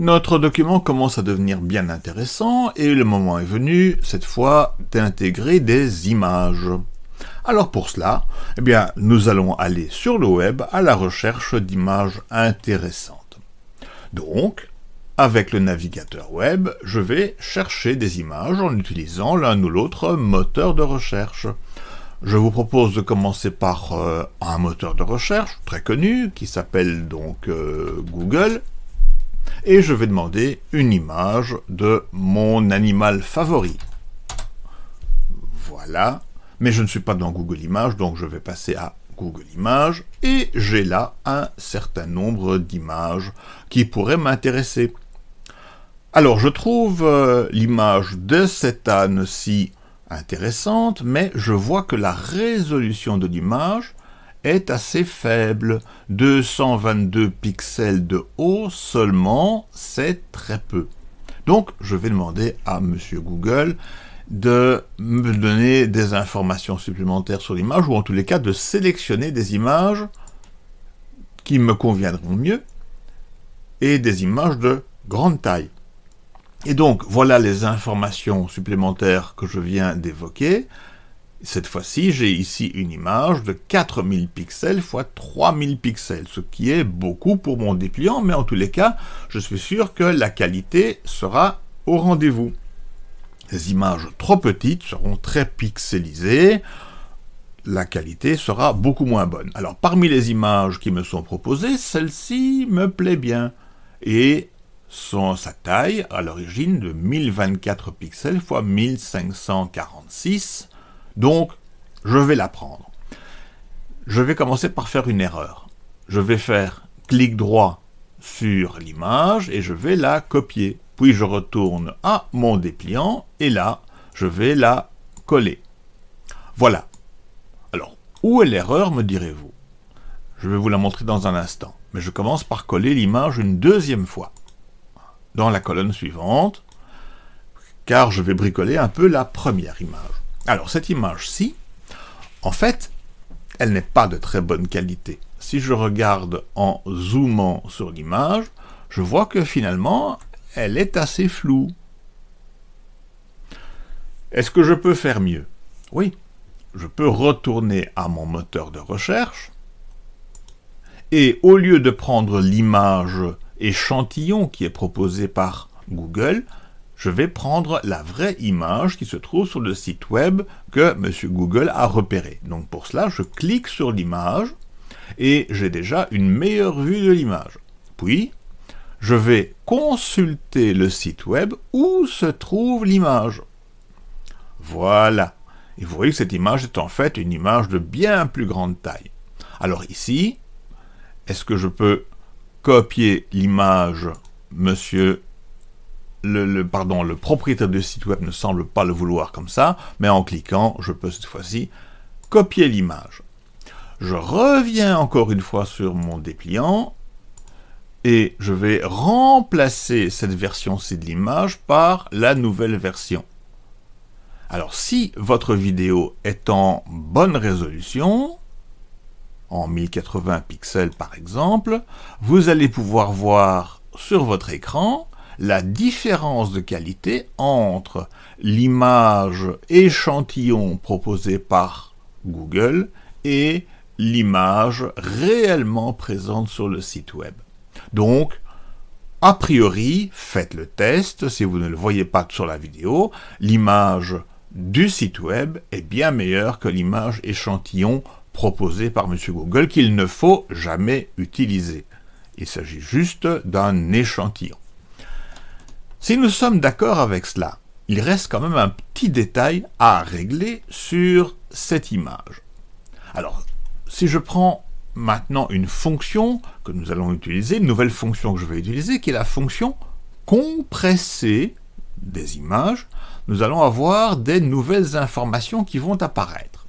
Notre document commence à devenir bien intéressant et le moment est venu, cette fois, d'intégrer des images. Alors pour cela, eh nous allons aller sur le web à la recherche d'images intéressantes. Donc, avec le navigateur web, je vais chercher des images en utilisant l'un ou l'autre moteur de recherche. Je vous propose de commencer par euh, un moteur de recherche très connu qui s'appelle donc euh, Google et je vais demander une image de mon animal favori. Voilà, mais je ne suis pas dans Google Images, donc je vais passer à Google Images, et j'ai là un certain nombre d'images qui pourraient m'intéresser. Alors, je trouve euh, l'image de cette âne-ci intéressante, mais je vois que la résolution de l'image est assez faible. 222 pixels de haut seulement, c'est très peu. Donc, je vais demander à Monsieur Google de me donner des informations supplémentaires sur l'image, ou en tous les cas de sélectionner des images qui me conviendront mieux, et des images de grande taille. Et donc, voilà les informations supplémentaires que je viens d'évoquer. Cette fois-ci, j'ai ici une image de 4000 pixels x 3000 pixels, ce qui est beaucoup pour mon dépliant, mais en tous les cas, je suis sûr que la qualité sera au rendez-vous. Les images trop petites seront très pixelisées, la qualité sera beaucoup moins bonne. Alors parmi les images qui me sont proposées, celle-ci me plaît bien, et son, sa taille à l'origine de 1024 pixels x 1546, donc, je vais la prendre. Je vais commencer par faire une erreur. Je vais faire clic droit sur l'image et je vais la copier. Puis je retourne à mon dépliant et là, je vais la coller. Voilà. Alors, où est l'erreur, me direz-vous? Je vais vous la montrer dans un instant. Mais je commence par coller l'image une deuxième fois. Dans la colonne suivante, car je vais bricoler un peu la première image. Alors, cette image-ci, en fait, elle n'est pas de très bonne qualité. Si je regarde en zoomant sur l'image, je vois que finalement, elle est assez floue. Est-ce que je peux faire mieux? Oui, je peux retourner à mon moteur de recherche, et au lieu de prendre l'image échantillon qui est proposée par Google, je vais prendre la vraie image qui se trouve sur le site web que M. Google a repéré. Donc pour cela, je clique sur l'image et j'ai déjà une meilleure vue de l'image. Puis, je vais consulter le site web où se trouve l'image. Voilà. Et vous voyez que cette image est en fait une image de bien plus grande taille. Alors ici, est-ce que je peux copier l'image Monsieur le, propriétaire du site web ne semble pas le vouloir comme ça, mais en cliquant, je peux cette fois-ci copier l'image. Je reviens encore une fois sur mon dépliant, et je vais remplacer cette version-ci de l'image par la nouvelle version. Alors si votre vidéo est en bonne résolution, en 1080 pixels par exemple, vous allez pouvoir voir sur votre écran la différence de qualité entre l'image échantillon proposée par Google et l'image réellement présente sur le site web. Donc, a priori, faites le test, si vous ne le voyez pas sur la vidéo, l'image du site web est bien meilleure que l'image échantillon proposée par M. Google qu'il ne faut jamais utiliser. Il s'agit juste d'un échantillon. Si nous sommes d'accord avec cela, il reste quand même un petit détail à régler sur cette image. Alors, si je prends maintenant une fonction que nous allons utiliser, une nouvelle fonction que je vais utiliser, qui est la fonction compresser des images, nous allons avoir des nouvelles informations qui vont apparaître.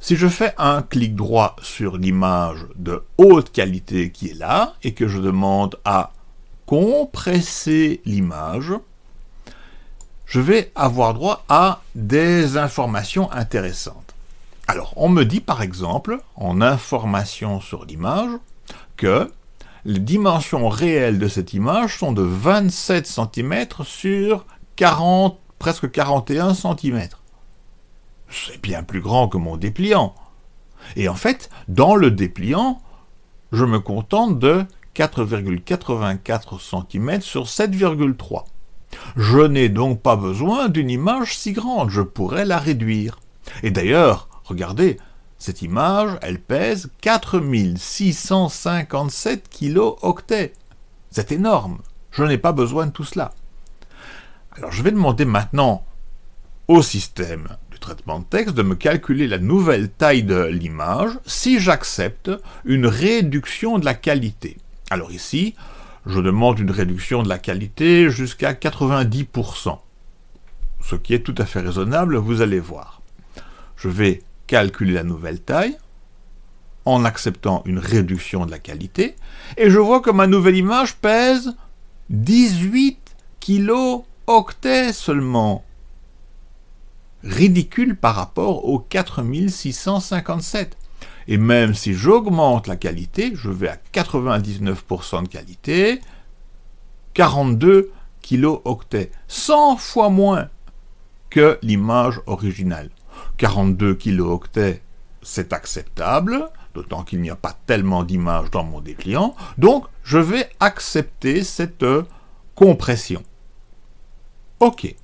Si je fais un clic droit sur l'image de haute qualité qui est là, et que je demande à compresser l'image, je vais avoir droit à des informations intéressantes. Alors, on me dit par exemple, en information sur l'image, que les dimensions réelles de cette image sont de 27 cm sur 40, presque 41 cm. C'est bien plus grand que mon dépliant. Et en fait, dans le dépliant, je me contente de 4,84 cm sur 7,3. Je n'ai donc pas besoin d'une image si grande, je pourrais la réduire. Et d'ailleurs, regardez, cette image, elle pèse 4657 kilo-octets. C'est énorme. Je n'ai pas besoin de tout cela. Alors je vais demander maintenant au système du traitement de texte de me calculer la nouvelle taille de l'image si j'accepte une réduction de la qualité. Alors ici, je demande une réduction de la qualité jusqu'à 90%. Ce qui est tout à fait raisonnable, vous allez voir. Je vais calculer la nouvelle taille en acceptant une réduction de la qualité, et je vois que ma nouvelle image pèse 18 kilo-octets seulement. Ridicule par rapport aux 4657. Et même si j'augmente la qualité, je vais à 99% de qualité, 42 kilo-octets, 100 fois moins que l'image originale. 42 kilo-octets, c'est acceptable, d'autant qu'il n'y a pas tellement d'images dans mon dépliant, donc je vais accepter cette compression. OK.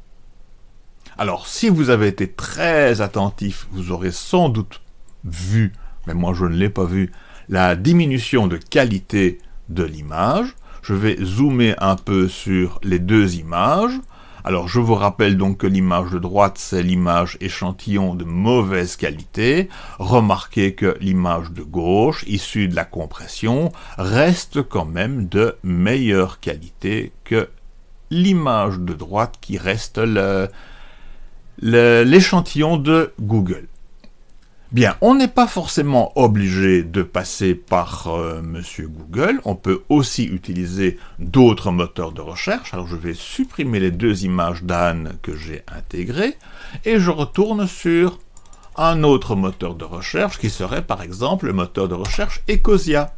Alors, si vous avez été très attentif, vous aurez sans doute vu, mais moi je ne l'ai pas vu, la diminution de qualité de l'image. Je vais zoomer un peu sur les deux images. Alors je vous rappelle donc que l'image de droite, c'est l'image échantillon de mauvaise qualité. Remarquez que l'image de gauche, issue de la compression, reste quand même de meilleure qualité que l'image de droite qui reste l'échantillon de Google. Bien, on n'est pas forcément obligé de passer par euh, Monsieur Google, on peut aussi utiliser d'autres moteurs de recherche. Alors je vais supprimer les deux images d'Anne que j'ai intégrées, et je retourne sur un autre moteur de recherche qui serait par exemple le moteur de recherche Ecosia.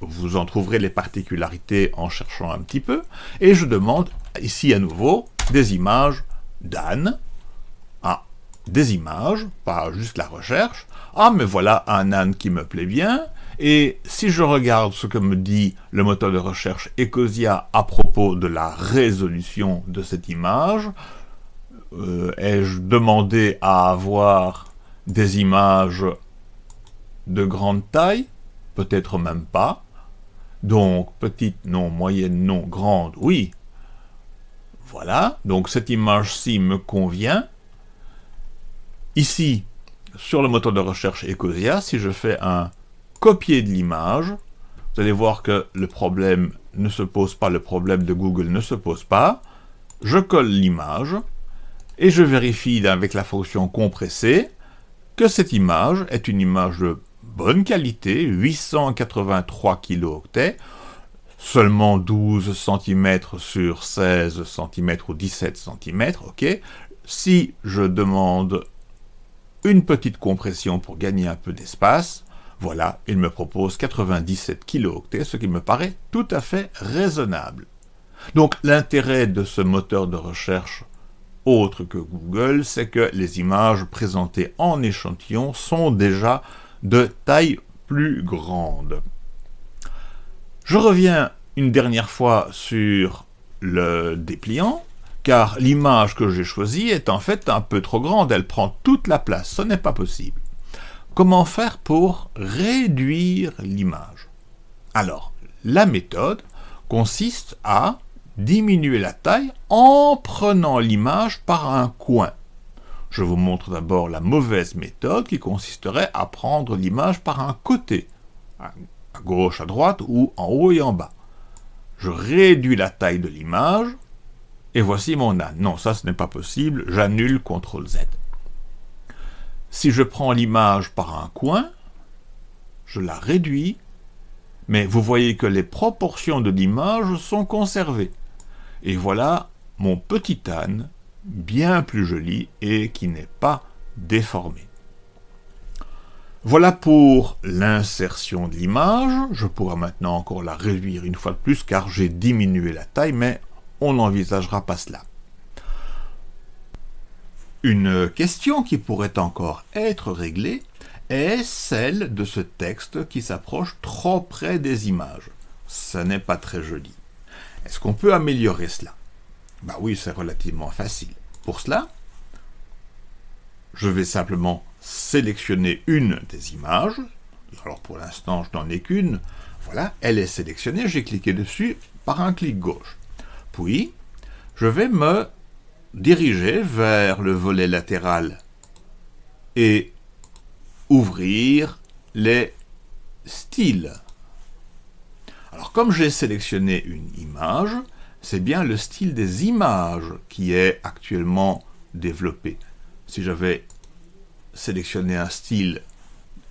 Vous en trouverez les particularités en cherchant un petit peu, et je demande ici à nouveau des images d'Anne, des images, pas juste la recherche. Ah, mais voilà un âne qui me plaît bien. Et si je regarde ce que me dit le moteur de recherche Ecosia à propos de la résolution de cette image, euh, ai-je demandé à avoir des images de grande taille? Peut-être même pas. Donc, petite, non, moyenne, non, grande, oui. Voilà, donc cette image-ci me convient. Ici, sur le moteur de recherche Ecosia, si je fais un copier de l'image, vous allez voir que le problème ne se pose pas, le problème de Google ne se pose pas. Je colle l'image et je vérifie avec la fonction compresser que cette image est une image de bonne qualité, 883 kilo-octets, seulement 12 cm sur 16 cm ou 17 cm, ok. Si je demande une petite compression pour gagner un peu d'espace. Voilà, il me propose 97 kilo-octets, ce qui me paraît tout à fait raisonnable. Donc l'intérêt de ce moteur de recherche autre que Google, c'est que les images présentées en échantillon sont déjà de taille plus grande. Je reviens une dernière fois sur le dépliant car l'image que j'ai choisie est en fait un peu trop grande, elle prend toute la place, ce n'est pas possible. Comment faire pour réduire l'image? Alors, la méthode consiste à diminuer la taille en prenant l'image par un coin. Je vous montre d'abord la mauvaise méthode qui consisterait à prendre l'image par un côté, à gauche, à droite ou en haut et en bas. Je réduis la taille de l'image, et voici mon âne. Non, ça ce n'est pas possible, j'annule CTRL Z. Si je prends l'image par un coin, je la réduis, mais vous voyez que les proportions de l'image sont conservées. Et voilà mon petit âne, bien plus joli et qui n'est pas déformé. Voilà pour l'insertion de l'image. Je pourrais maintenant encore la réduire une fois de plus car j'ai diminué la taille, mais on n'envisagera pas cela. Une question qui pourrait encore être réglée est celle de ce texte qui s'approche trop près des images. Ce n'est pas très joli. Est-ce qu'on peut améliorer cela? Bah oui, c'est relativement facile. Pour cela, je vais simplement sélectionner une des images. Alors pour l'instant, je n'en ai qu'une. Voilà, elle est sélectionnée, j'ai cliqué dessus par un clic gauche. Puis, je vais me diriger vers le volet latéral et ouvrir les styles. Alors comme j'ai sélectionné une image, c'est bien le style des images qui est actuellement développé. Si j'avais sélectionné un style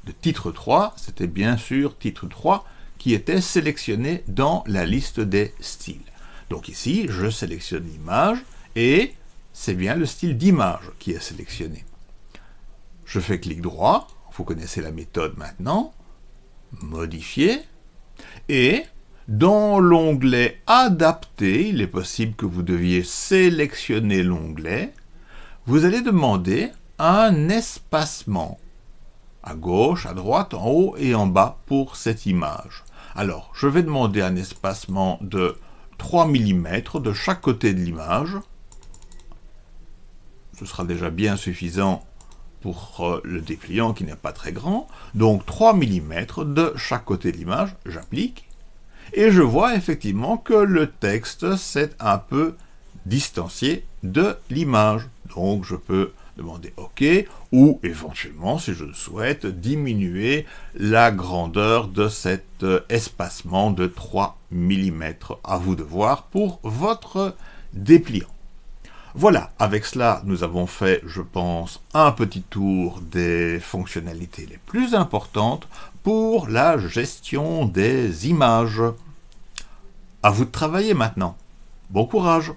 de titre 3, c'était bien sûr titre 3 qui était sélectionné dans la liste des styles. Donc ici, je sélectionne l'image et c'est bien le style d'image qui est sélectionné. Je fais clic droit, vous connaissez la méthode maintenant, modifier, et dans l'onglet adapter, il est possible que vous deviez sélectionner l'onglet, vous allez demander un espacement à gauche, à droite, en haut et en bas pour cette image. Alors, je vais demander un espacement de 3 mm de chaque côté de l'image, ce sera déjà bien suffisant pour euh, le dépliant qui n'est pas très grand. Donc 3 mm de chaque côté de l'image, j'applique, et je vois effectivement que le texte s'est un peu distancié de l'image. Donc je peux demander OK, ou éventuellement, si je le souhaite, diminuer la grandeur de cet euh, espacement de 3 mm. À vous de voir pour votre dépliant. Voilà, avec cela, nous avons fait, je pense, un petit tour des fonctionnalités les plus importantes pour la gestion des images. À vous de travailler maintenant. Bon courage